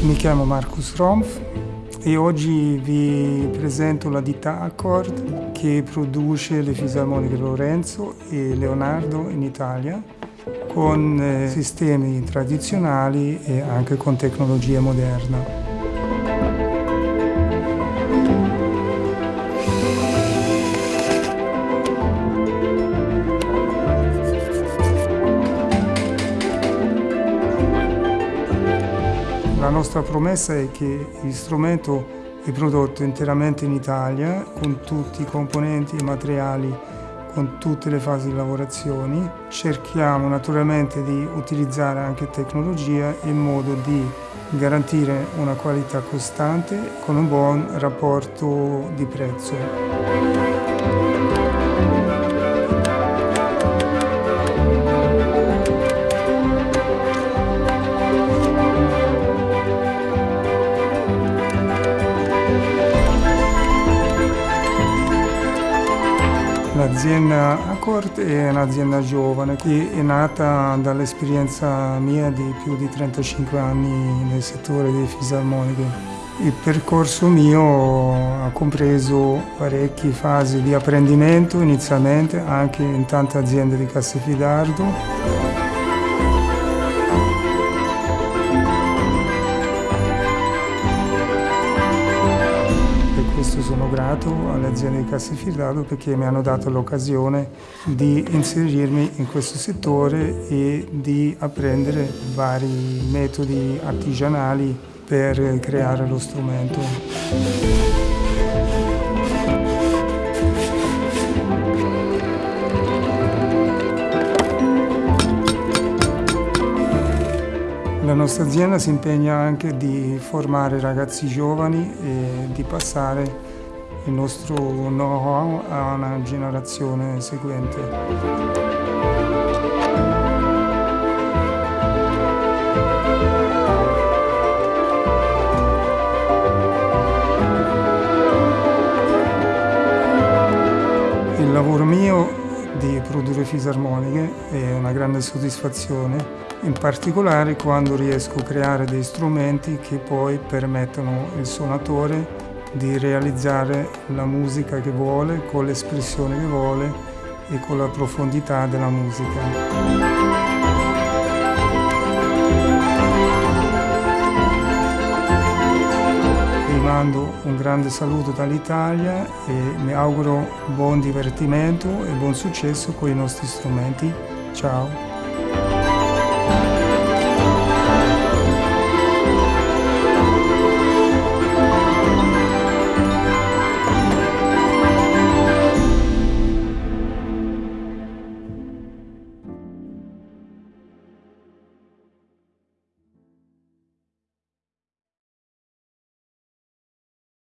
Mi chiamo Marcus Romf e oggi vi presento la ditta Accord che produce le fisarmoniche Lorenzo e Leonardo in Italia con eh, sistemi tradizionali e anche con tecnologia moderna. Nostra promessa è che il strumento è prodotto interamente in Italia con tutti i componenti e materiali con tutte le fasi di lavorazione. Cerchiamo naturalmente di utilizzare anche tecnologia in modo di garantire una qualità costante con un buon rapporto di prezzo. L'azienda Accord è un'azienda giovane che è nata dall'esperienza mia di più di 35 anni nel settore delle fisarmoniche. Il percorso mio ha compreso parecchie fasi di apprendimento inizialmente anche in tante aziende di Castelfidardo questo sono grato alle aziende di Castelfidardo perché mi hanno dato l'occasione di inserirmi in questo settore e di apprendere vari metodi artigianali per creare lo strumento. La nostra azienda si impegna anche di formare ragazzi giovani e di passare il nostro know-how a una generazione seguente. Il lavoro mio di produrre fisarmoniche è una grande soddisfazione, in particolare quando riesco a creare dei strumenti che poi permettono al suonatore di realizzare la musica che vuole, con l'espressione che vuole e con la profondità della musica. Mando un grande saluto dall'Italia e mi auguro buon divertimento e buon successo con i nostri strumenti. Ciao!